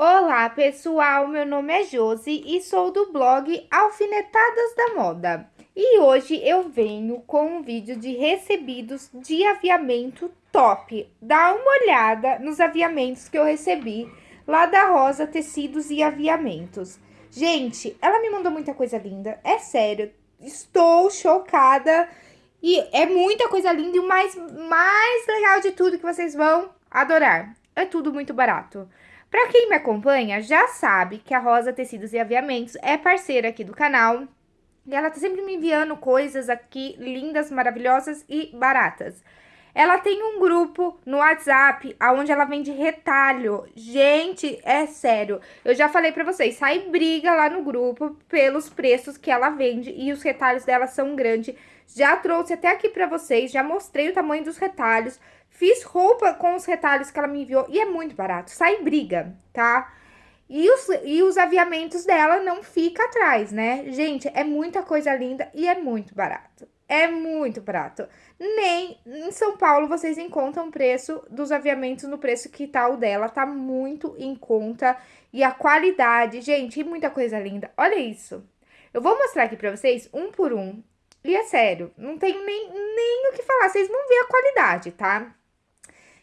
Olá, pessoal! Meu nome é Josi e sou do blog Alfinetadas da Moda. E hoje eu venho com um vídeo de recebidos de aviamento top. Dá uma olhada nos aviamentos que eu recebi lá da Rosa Tecidos e Aviamentos. Gente, ela me mandou muita coisa linda, é sério. Estou chocada e é muita coisa linda e o mais, mais legal de tudo que vocês vão adorar. É tudo muito barato. Para quem me acompanha, já sabe que a Rosa Tecidos e Aviamentos é parceira aqui do canal. E ela tá sempre me enviando coisas aqui lindas, maravilhosas e baratas. Ela tem um grupo no WhatsApp, onde ela vende retalho. Gente, é sério. Eu já falei pra vocês, sai briga lá no grupo pelos preços que ela vende. E os retalhos dela são grandes. Já trouxe até aqui pra vocês, já mostrei o tamanho dos retalhos. Fiz roupa com os retalhos que ela me enviou e é muito barato. Sai briga, tá? E os, e os aviamentos dela não fica atrás, né? Gente, é muita coisa linda e é muito barato. É muito barato. Nem em São Paulo vocês encontram o preço dos aviamentos no preço que tá o dela. Tá muito em conta. E a qualidade, gente, muita coisa linda. Olha isso. Eu vou mostrar aqui pra vocês um por um. E é sério, não tenho nem, nem o que falar. Vocês vão ver a qualidade, tá?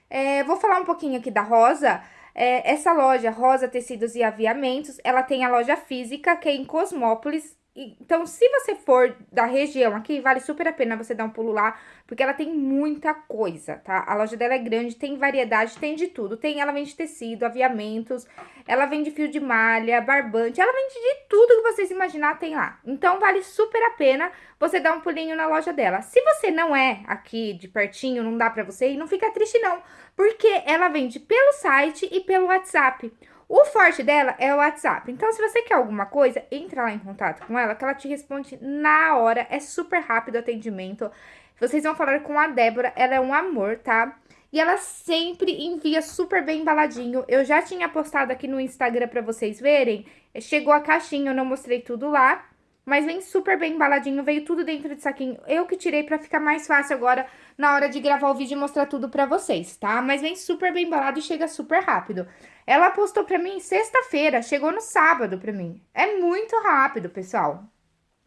É, vou falar um pouquinho aqui da Rosa. É, essa loja, Rosa Tecidos e Aviamentos, ela tem a loja física, que é em Cosmópolis, então, se você for da região aqui, vale super a pena você dar um pulo lá, porque ela tem muita coisa, tá? A loja dela é grande, tem variedade, tem de tudo. Tem, ela vende tecido, aviamentos, ela vende fio de malha, barbante, ela vende de tudo que vocês imaginar tem lá. Então, vale super a pena você dar um pulinho na loja dela. Se você não é aqui de pertinho, não dá pra você ir, não fica triste não, porque ela vende pelo site e pelo WhatsApp. O forte dela é o WhatsApp. Então, se você quer alguma coisa, entra lá em contato com ela, que ela te responde na hora. É super rápido o atendimento. Vocês vão falar com a Débora, ela é um amor, tá? E ela sempre envia super bem embaladinho. Eu já tinha postado aqui no Instagram pra vocês verem. Chegou a caixinha, eu não mostrei tudo lá. Mas vem super bem embaladinho, veio tudo dentro de saquinho. Eu que tirei pra ficar mais fácil agora na hora de gravar o vídeo e mostrar tudo pra vocês, tá? Mas vem super bem embalado e chega super rápido. Ela postou pra mim sexta-feira, chegou no sábado pra mim. É muito rápido, pessoal.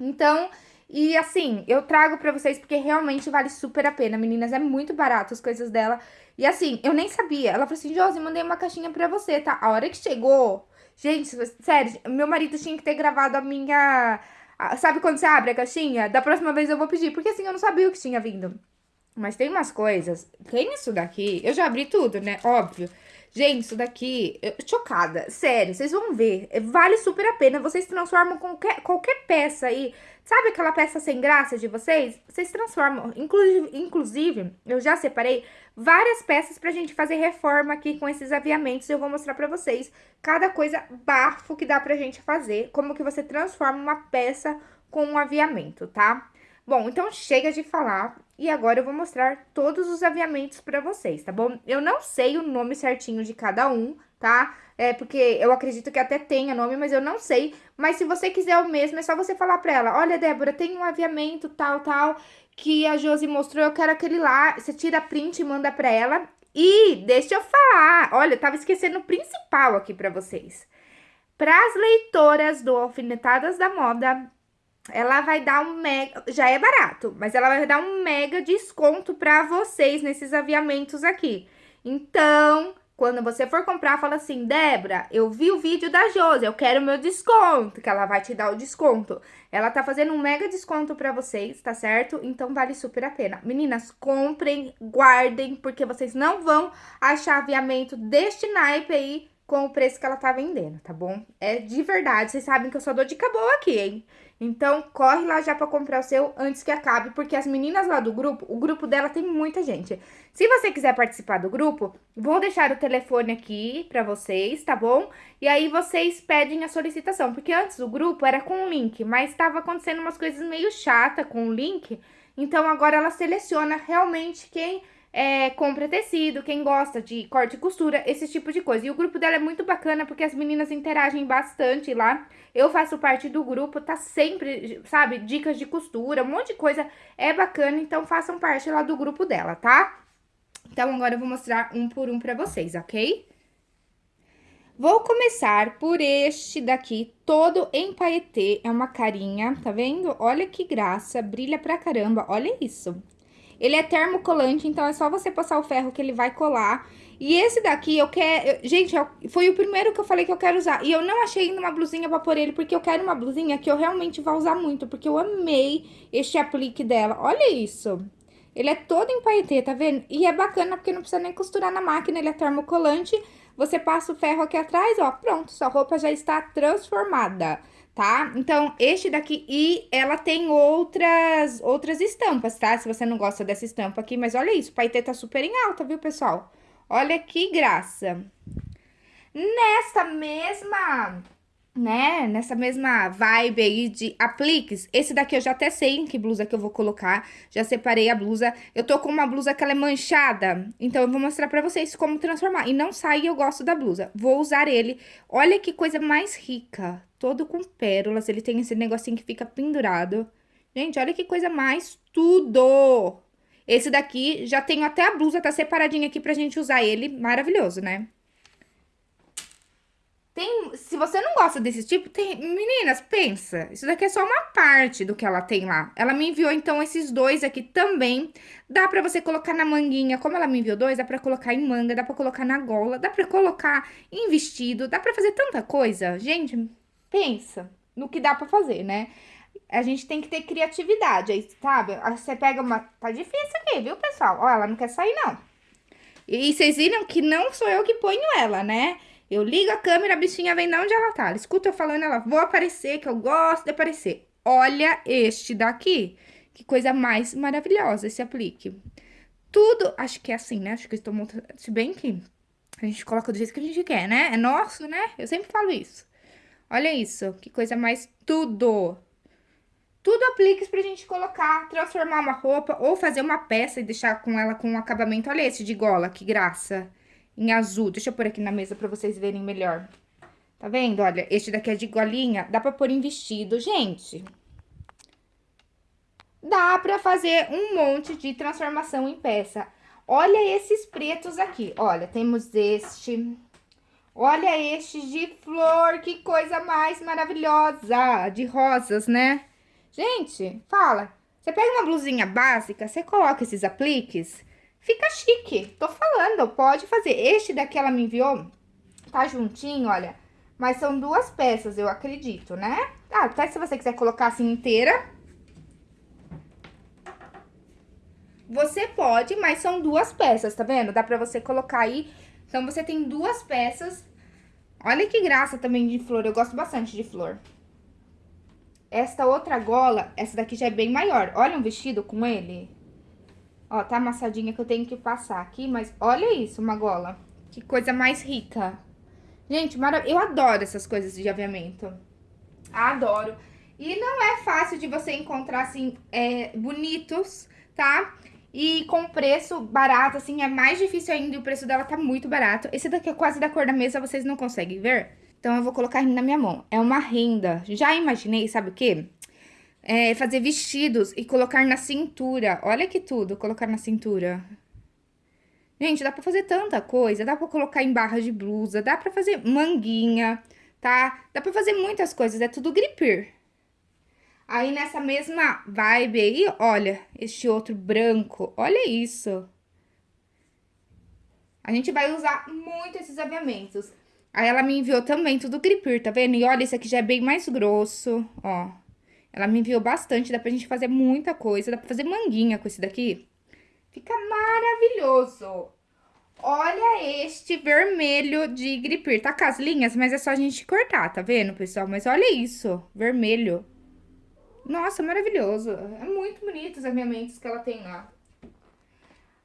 Então, e assim, eu trago pra vocês porque realmente vale super a pena, meninas. É muito barato as coisas dela. E assim, eu nem sabia. Ela falou assim, Josi, mandei uma caixinha pra você, tá? A hora que chegou... Gente, sério, meu marido tinha que ter gravado a minha sabe quando você abre a caixinha? Da próxima vez eu vou pedir, porque assim eu não sabia o que tinha vindo. Mas tem umas coisas. Tem isso daqui. Eu já abri tudo, né? Óbvio. Gente, isso daqui, eu, chocada, sério, vocês vão ver, vale super a pena, vocês transformam qualquer, qualquer peça aí, sabe aquela peça sem graça de vocês? Vocês transformam, inclusive, inclusive eu já separei várias peças pra gente fazer reforma aqui com esses aviamentos, eu vou mostrar pra vocês cada coisa bafo que dá pra gente fazer, como que você transforma uma peça com um aviamento, tá? Bom, então chega de falar e agora eu vou mostrar todos os aviamentos pra vocês, tá bom? Eu não sei o nome certinho de cada um, tá? É porque eu acredito que até tenha nome, mas eu não sei. Mas se você quiser o mesmo, é só você falar pra ela, olha, Débora, tem um aviamento tal, tal, que a Josi mostrou, eu quero aquele lá. Você tira print e manda pra ela. E deixa eu falar, olha, eu tava esquecendo o principal aqui pra vocês. Para as leitoras do Alfinetadas da Moda, ela vai dar um mega, já é barato, mas ela vai dar um mega desconto para vocês nesses aviamentos aqui. Então, quando você for comprar, fala assim, Débora, eu vi o vídeo da Josi, eu quero meu desconto, que ela vai te dar o desconto. Ela tá fazendo um mega desconto pra vocês, tá certo? Então, vale super a pena. Meninas, comprem, guardem, porque vocês não vão achar aviamento deste naipe aí com o preço que ela tá vendendo, tá bom? É de verdade, vocês sabem que eu sou dor de boa aqui, hein? Então, corre lá já pra comprar o seu antes que acabe, porque as meninas lá do grupo, o grupo dela tem muita gente. Se você quiser participar do grupo, vou deixar o telefone aqui pra vocês, tá bom? E aí vocês pedem a solicitação, porque antes o grupo era com o link, mas tava acontecendo umas coisas meio chata com o link, então agora ela seleciona realmente quem é, compra tecido, quem gosta de corte e costura, esse tipo de coisa. E o grupo dela é muito bacana porque as meninas interagem bastante lá. Eu faço parte do grupo, tá sempre, sabe, dicas de costura, um monte de coisa é bacana, então façam parte lá do grupo dela, tá? Então, agora eu vou mostrar um por um pra vocês, ok? Vou começar por este daqui, todo em paetê, é uma carinha, tá vendo? Olha que graça, brilha pra caramba, olha isso. Ele é termocolante, então é só você passar o ferro que ele vai colar. E esse daqui eu quero... Gente, foi o primeiro que eu falei que eu quero usar. E eu não achei ainda uma blusinha pra pôr ele, porque eu quero uma blusinha que eu realmente vou usar muito. Porque eu amei este aplique dela. Olha isso. Ele é todo em paetê, tá vendo? E é bacana porque não precisa nem costurar na máquina, ele é termocolante. Você passa o ferro aqui atrás, ó, pronto, sua roupa já está transformada tá? Então, este daqui, e ela tem outras, outras estampas, tá? Se você não gosta dessa estampa aqui, mas olha isso, o paetê tá super em alta, viu, pessoal? Olha que graça. Nessa mesma, né, nessa mesma vibe aí de apliques, esse daqui eu já até sei em que blusa que eu vou colocar, já separei a blusa. Eu tô com uma blusa que ela é manchada, então eu vou mostrar pra vocês como transformar. E não sai, eu gosto da blusa. Vou usar ele. Olha que coisa mais rica, todo com pérolas, ele tem esse negocinho que fica pendurado. Gente, olha que coisa mais tudo! Esse daqui, já tenho até a blusa, tá separadinha aqui pra gente usar ele, maravilhoso, né? Tem, se você não gosta desse tipo, tem... Meninas, pensa, isso daqui é só uma parte do que ela tem lá. Ela me enviou, então, esses dois aqui também. Dá pra você colocar na manguinha, como ela me enviou dois, dá pra colocar em manga, dá pra colocar na gola, dá pra colocar em vestido, dá pra fazer tanta coisa. Gente, pensa no que dá pra fazer, né? A gente tem que ter criatividade, aí, sabe? Você pega uma... Tá difícil aqui, viu, pessoal? Ó, ela não quer sair, não. E vocês viram que não sou eu que ponho ela, né? Eu ligo a câmera, a bichinha vem de onde ela tá. Ela escuta eu falando, ela, vou aparecer, que eu gosto de aparecer. Olha este daqui. Que coisa mais maravilhosa esse aplique. Tudo, acho que é assim, né? Acho que eu estou montando, se bem que a gente coloca do jeito que a gente quer, né? É nosso, né? Eu sempre falo isso. Olha isso, que coisa mais tudo. Tudo apliques pra gente colocar, transformar uma roupa ou fazer uma peça e deixar com ela com um acabamento. Olha esse de gola, que graça. Em azul. Deixa eu pôr aqui na mesa pra vocês verem melhor. Tá vendo? Olha, este daqui é de golinha. Dá pra pôr em vestido, gente. Dá pra fazer um monte de transformação em peça. Olha esses pretos aqui. Olha, temos este Olha este de flor, que coisa mais maravilhosa, de rosas, né? Gente, fala, você pega uma blusinha básica, você coloca esses apliques, fica chique. Tô falando, pode fazer. Este daqui ela me enviou, tá juntinho, olha, mas são duas peças, eu acredito, né? Ah, até se você quiser colocar assim inteira, você pode, mas são duas peças, tá vendo? Dá pra você colocar aí então, você tem duas peças. Olha que graça também de flor, eu gosto bastante de flor. Esta outra gola, essa daqui já é bem maior. Olha um vestido com ele. Ó, tá amassadinha que eu tenho que passar aqui, mas olha isso, uma gola. Que coisa mais rica. Gente, eu adoro essas coisas de aviamento. Adoro. E não é fácil de você encontrar, assim, é, bonitos, tá? E com preço barato, assim, é mais difícil ainda e o preço dela tá muito barato. Esse daqui é quase da cor da mesa, vocês não conseguem ver? Então, eu vou colocar na minha mão. É uma renda. Já imaginei, sabe o quê? É, fazer vestidos e colocar na cintura. Olha que tudo, colocar na cintura. Gente, dá pra fazer tanta coisa. Dá pra colocar em barra de blusa, dá pra fazer manguinha, tá? Dá pra fazer muitas coisas, é tudo gripir. Aí, nessa mesma vibe aí, olha, este outro branco, olha isso. A gente vai usar muito esses aviamentos. Aí, ela me enviou também tudo gripir, tá vendo? E olha, esse aqui já é bem mais grosso, ó. Ela me enviou bastante, dá pra gente fazer muita coisa. Dá pra fazer manguinha com esse daqui. Fica maravilhoso. Olha este vermelho de gripir. Tá com as linhas, mas é só a gente cortar, tá vendo, pessoal? Mas olha isso, vermelho. Nossa, maravilhoso. É muito bonito os aviamentos que ela tem lá.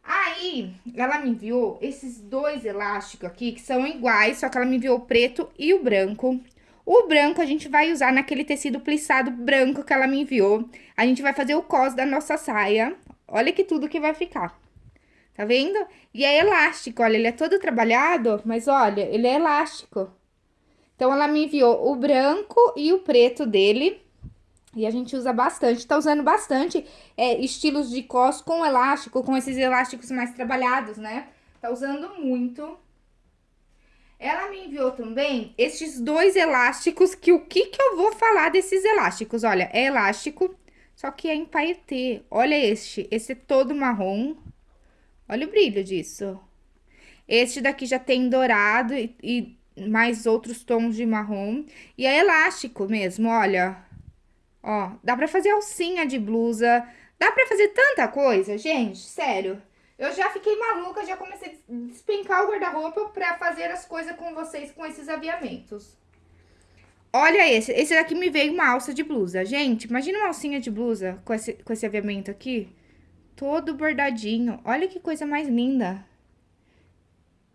Aí, ela me enviou esses dois elásticos aqui, que são iguais, só que ela me enviou o preto e o branco. O branco a gente vai usar naquele tecido plissado branco que ela me enviou. A gente vai fazer o cos da nossa saia. Olha que tudo que vai ficar. Tá vendo? E é elástico, olha, ele é todo trabalhado, mas olha, ele é elástico. Então, ela me enviou o branco e o preto dele. E a gente usa bastante, tá usando bastante é, estilos de cos com elástico, com esses elásticos mais trabalhados, né? Tá usando muito. Ela me enviou também esses dois elásticos, que o que que eu vou falar desses elásticos? Olha, é elástico, só que é em paetê. Olha este, esse é todo marrom. Olha o brilho disso. Este daqui já tem dourado e, e mais outros tons de marrom. E é elástico mesmo, olha. Ó, dá pra fazer alcinha de blusa. Dá pra fazer tanta coisa, gente, sério. Eu já fiquei maluca, já comecei a despencar o guarda-roupa pra fazer as coisas com vocês com esses aviamentos. Olha esse, esse daqui me veio uma alça de blusa. Gente, imagina uma alcinha de blusa com esse, com esse aviamento aqui. Todo bordadinho. Olha que coisa mais linda.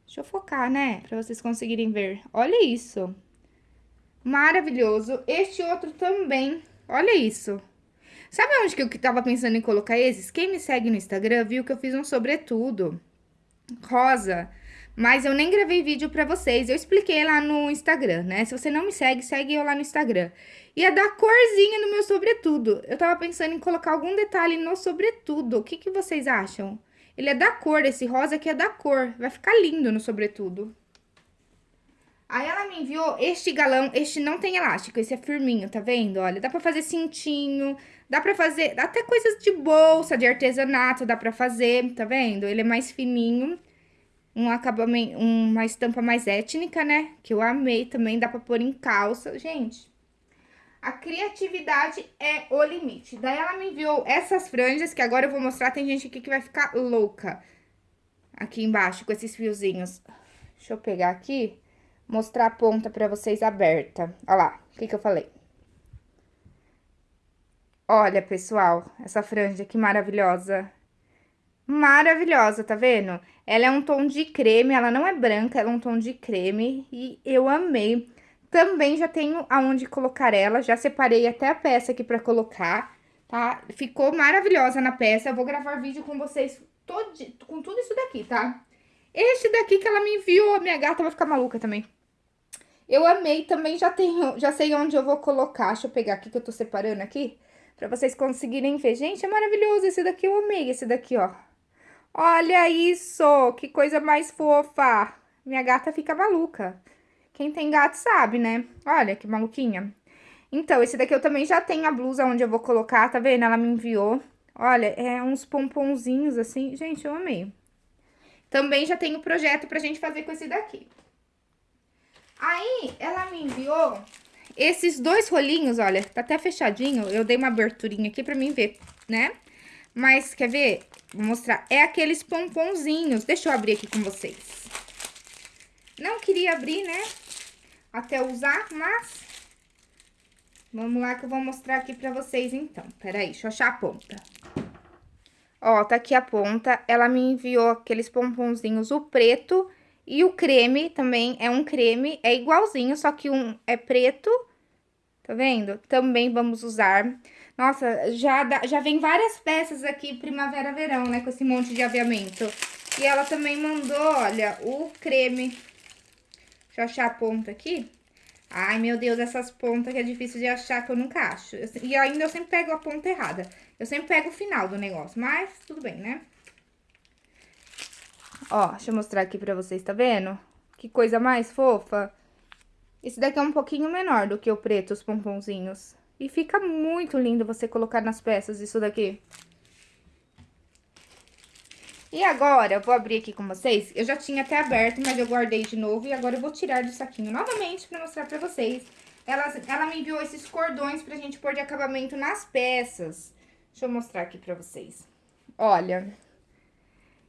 Deixa eu focar, né? Pra vocês conseguirem ver. Olha isso. Maravilhoso. Este outro também. Olha isso. Sabe onde que eu tava pensando em colocar esses? Quem me segue no Instagram viu que eu fiz um sobretudo rosa, mas eu nem gravei vídeo pra vocês. Eu expliquei lá no Instagram, né? Se você não me segue, segue eu lá no Instagram. Ia dar corzinha no meu sobretudo. Eu tava pensando em colocar algum detalhe no sobretudo. O que, que vocês acham? Ele é da cor, esse rosa aqui é da cor. Vai ficar lindo no sobretudo. Aí ela me enviou este galão, este não tem elástico, esse é firminho, tá vendo? Olha, dá pra fazer cintinho, dá pra fazer até coisas de bolsa, de artesanato, dá pra fazer, tá vendo? Ele é mais fininho, um acabamento, uma estampa mais étnica, né? Que eu amei também, dá pra pôr em calça. Gente, a criatividade é o limite. Daí ela me enviou essas franjas, que agora eu vou mostrar, tem gente aqui que vai ficar louca. Aqui embaixo, com esses fiozinhos. Deixa eu pegar aqui, mostrar a ponta pra vocês aberta. Olha lá, o que que eu falei. Olha, pessoal, essa franja que maravilhosa. Maravilhosa, tá vendo? Ela é um tom de creme, ela não é branca, ela é um tom de creme e eu amei. Também já tenho aonde colocar ela, já separei até a peça aqui pra colocar, tá? Ficou maravilhosa na peça, eu vou gravar vídeo com vocês todo, com tudo isso daqui, tá? Este daqui que ela me enviou, a minha gata vai ficar maluca também. Eu amei, também já tenho, já sei onde eu vou colocar, deixa eu pegar aqui que eu tô separando aqui, pra vocês conseguirem ver. Gente, é maravilhoso, esse daqui eu amei, esse daqui, ó. Olha isso, que coisa mais fofa. Minha gata fica maluca. Quem tem gato sabe, né? Olha que maluquinha. Então, esse daqui eu também já tenho a blusa onde eu vou colocar, tá vendo? Ela me enviou. Olha, é uns pomponzinhos assim. Gente, eu amei. Também já tenho projeto pra gente fazer com esse daqui. Aí, ela me enviou esses dois rolinhos, olha, tá até fechadinho. Eu dei uma aberturinha aqui pra mim ver, né? Mas, quer ver? Vou mostrar. É aqueles pomponzinhos. Deixa eu abrir aqui com vocês. Não queria abrir, né? até usar, mas... Vamos lá que eu vou mostrar aqui pra vocês, então. Peraí, deixa eu achar a ponta. Ó, tá aqui a ponta. Ela me enviou aqueles pomponzinhos, o preto e o creme também. É um creme, é igualzinho, só que um é preto, tá vendo? Também vamos usar. Nossa, já, dá, já vem várias peças aqui primavera-verão, né? Com esse monte de aviamento. E ela também mandou, olha, o creme Deixa eu achar a ponta aqui. Ai, meu Deus, essas pontas que é difícil de achar, que eu nunca acho. E ainda eu sempre pego a ponta errada. Eu sempre pego o final do negócio, mas tudo bem, né? Ó, deixa eu mostrar aqui pra vocês, tá vendo? Que coisa mais fofa. Esse daqui é um pouquinho menor do que o preto, os pomponzinhos. E fica muito lindo você colocar nas peças isso daqui. E agora, eu vou abrir aqui com vocês. Eu já tinha até aberto, mas eu guardei de novo. E agora eu vou tirar do saquinho novamente pra mostrar pra vocês. Ela, ela me enviou esses cordões pra gente pôr de acabamento nas peças. Deixa eu mostrar aqui pra vocês. Olha,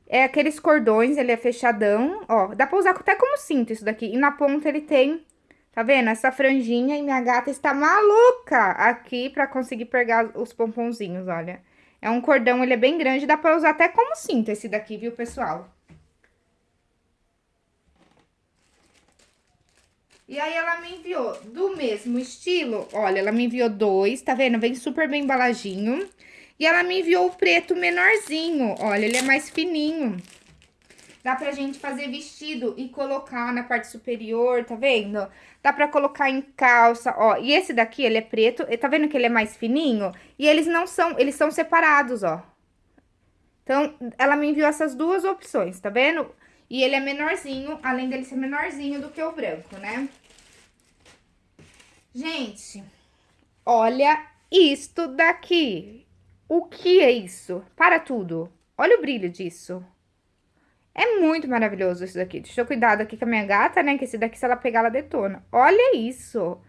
é aqueles cordões, ele é fechadão, ó. Dá pra usar até como cinto isso daqui. E na ponta ele tem, tá vendo? Essa franjinha e minha gata está maluca aqui pra conseguir pegar os pomponzinhos, olha. É um cordão, ele é bem grande, dá pra usar até como cinto esse daqui, viu, pessoal? E aí, ela me enviou do mesmo estilo, olha, ela me enviou dois, tá vendo? Vem super bem embaladinho. E ela me enviou o preto menorzinho, olha, ele é mais fininho. Dá pra gente fazer vestido e colocar na parte superior, tá vendo? Dá pra colocar em calça, ó. E esse daqui, ele é preto, tá vendo que ele é mais fininho? E eles não são, eles são separados, ó. Então, ela me enviou essas duas opções, tá vendo? E ele é menorzinho, além dele ser menorzinho do que o branco, né? Gente, olha isto daqui. O que é isso? Para tudo. Olha o brilho disso. É muito maravilhoso isso daqui. Deixa eu cuidado aqui com a minha gata, né? Que esse daqui, se ela pegar, ela detona. Olha isso.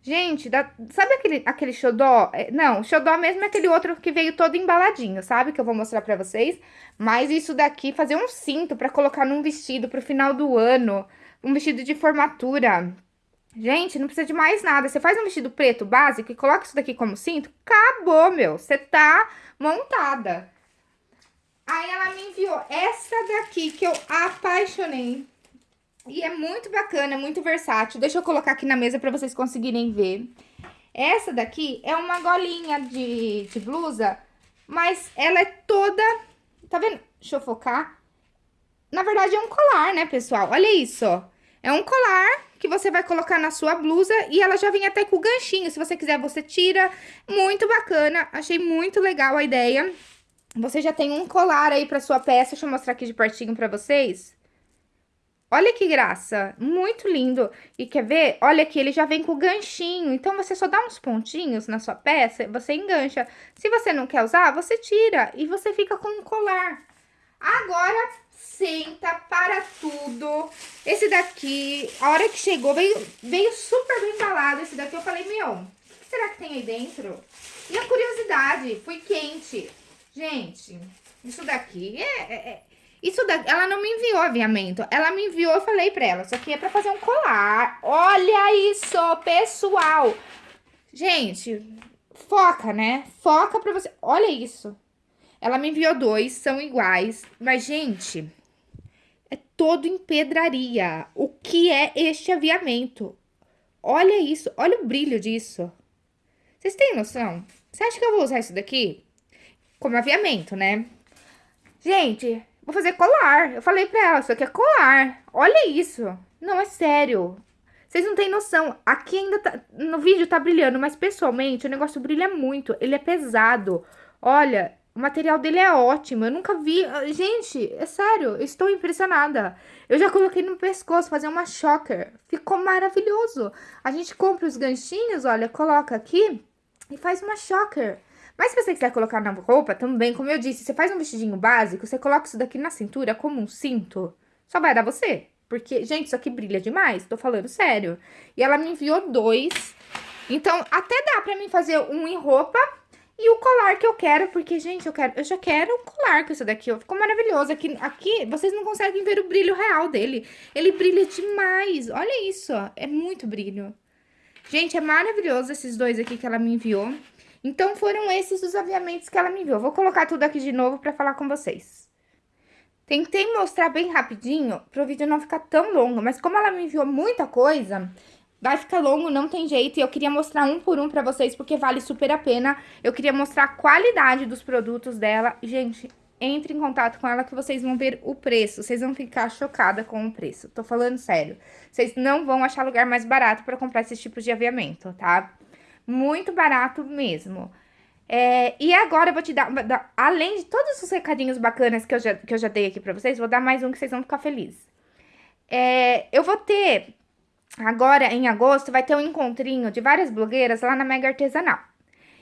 Gente, dá... sabe aquele, aquele xodó? É, não, xodó mesmo é aquele outro que veio todo embaladinho, sabe? Que eu vou mostrar pra vocês. Mas isso daqui, fazer um cinto pra colocar num vestido pro final do ano. Um vestido de formatura. Gente, não precisa de mais nada. Você faz um vestido preto básico e coloca isso daqui como cinto, acabou, meu. Você tá montada. Aí ela me enviou essa daqui que eu apaixonei. E é muito bacana, muito versátil. Deixa eu colocar aqui na mesa pra vocês conseguirem ver. Essa daqui é uma golinha de, de blusa, mas ela é toda... Tá vendo? Deixa eu focar. Na verdade, é um colar, né, pessoal? Olha isso. É um colar que você vai colocar na sua blusa e ela já vem até com o ganchinho. Se você quiser, você tira. Muito bacana. Achei muito legal a ideia. Você já tem um colar aí pra sua peça. Deixa eu mostrar aqui de pertinho pra vocês. Olha que graça, muito lindo. E quer ver? Olha aqui, ele já vem com ganchinho. Então, você só dá uns pontinhos na sua peça, você engancha. Se você não quer usar, você tira e você fica com um colar. Agora, senta para tudo. Esse daqui, a hora que chegou, veio, veio super bem embalado. Esse daqui eu falei, meu, o que será que tem aí dentro? E a curiosidade, foi quente. Gente, isso daqui é, é, é isso daqui, ela não me enviou aviamento. Ela me enviou, eu falei pra ela, isso aqui é pra fazer um colar. Olha isso, pessoal. Gente, foca, né? Foca pra você. Olha isso. Ela me enviou dois, são iguais. Mas, gente, é todo em pedraria. O que é este aviamento? Olha isso, olha o brilho disso. Vocês têm noção? Você acha que eu vou usar isso daqui? Como aviamento, né? Gente, Vou fazer colar. Eu falei pra ela, isso aqui é colar. Olha isso. Não, é sério. Vocês não têm noção. Aqui ainda tá... No vídeo tá brilhando, mas pessoalmente o negócio brilha muito. Ele é pesado. Olha, o material dele é ótimo. Eu nunca vi... Gente, é sério. Eu estou impressionada. Eu já coloquei no pescoço, fazer uma choker. Ficou maravilhoso. A gente compra os ganchinhos, olha, coloca aqui e faz uma choker. Mas se você quiser colocar na roupa, também, como eu disse, você faz um vestidinho básico, você coloca isso daqui na cintura como um cinto, só vai dar você. Porque, gente, isso aqui brilha demais, tô falando sério. E ela me enviou dois. Então, até dá pra mim fazer um em roupa e o colar que eu quero, porque, gente, eu quero, eu já quero um colar com isso daqui, ó. Ficou maravilhoso. Aqui, aqui, vocês não conseguem ver o brilho real dele. Ele brilha demais. Olha isso, ó. É muito brilho. Gente, é maravilhoso esses dois aqui que ela me enviou. Então, foram esses os aviamentos que ela me enviou. Vou colocar tudo aqui de novo para falar com vocês. Tentei mostrar bem rapidinho, para o vídeo não ficar tão longo, mas como ela me enviou muita coisa, vai ficar longo, não tem jeito. E eu queria mostrar um por um para vocês, porque vale super a pena. Eu queria mostrar a qualidade dos produtos dela. Gente, entre em contato com ela que vocês vão ver o preço. Vocês vão ficar chocada com o preço. Tô falando sério. Vocês não vão achar lugar mais barato para comprar esse tipo de aviamento, tá? Muito barato mesmo. É, e agora eu vou te dar, além de todos os recadinhos bacanas que eu já, que eu já dei aqui pra vocês, vou dar mais um que vocês vão ficar felizes. É, eu vou ter, agora em agosto, vai ter um encontrinho de várias blogueiras lá na Mega Artesanal.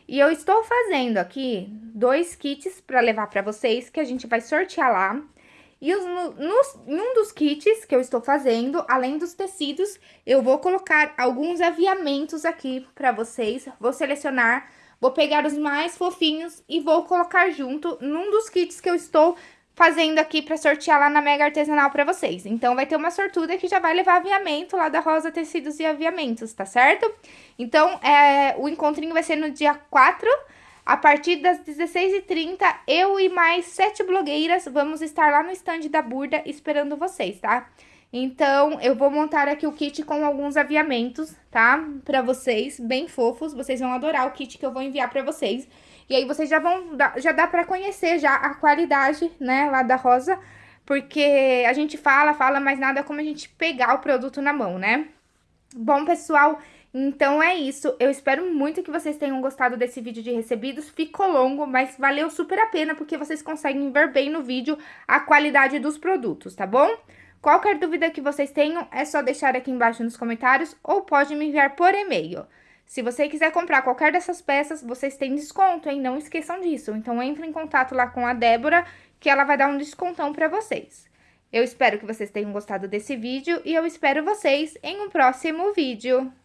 E eu estou fazendo aqui dois kits para levar para vocês, que a gente vai sortear lá. E os, nos, em um dos kits que eu estou fazendo, além dos tecidos, eu vou colocar alguns aviamentos aqui para vocês. Vou selecionar, vou pegar os mais fofinhos e vou colocar junto num dos kits que eu estou fazendo aqui para sortear lá na Mega Artesanal para vocês. Então, vai ter uma sortuda que já vai levar aviamento lá da Rosa Tecidos e Aviamentos, tá certo? Então, é, o encontrinho vai ser no dia 4 a partir das 16h30, eu e mais sete blogueiras vamos estar lá no stand da Burda esperando vocês, tá? Então, eu vou montar aqui o kit com alguns aviamentos, tá? Pra vocês, bem fofos. Vocês vão adorar o kit que eu vou enviar pra vocês. E aí, vocês já vão... Já dá pra conhecer já a qualidade, né, lá da Rosa. Porque a gente fala, fala, mas nada como a gente pegar o produto na mão, né? Bom, pessoal... Então é isso, eu espero muito que vocês tenham gostado desse vídeo de recebidos, ficou longo, mas valeu super a pena, porque vocês conseguem ver bem no vídeo a qualidade dos produtos, tá bom? Qualquer dúvida que vocês tenham, é só deixar aqui embaixo nos comentários, ou pode me enviar por e-mail. Se você quiser comprar qualquer dessas peças, vocês têm desconto, hein? Não esqueçam disso. Então, entre em contato lá com a Débora, que ela vai dar um descontão para vocês. Eu espero que vocês tenham gostado desse vídeo e eu espero vocês em um próximo vídeo.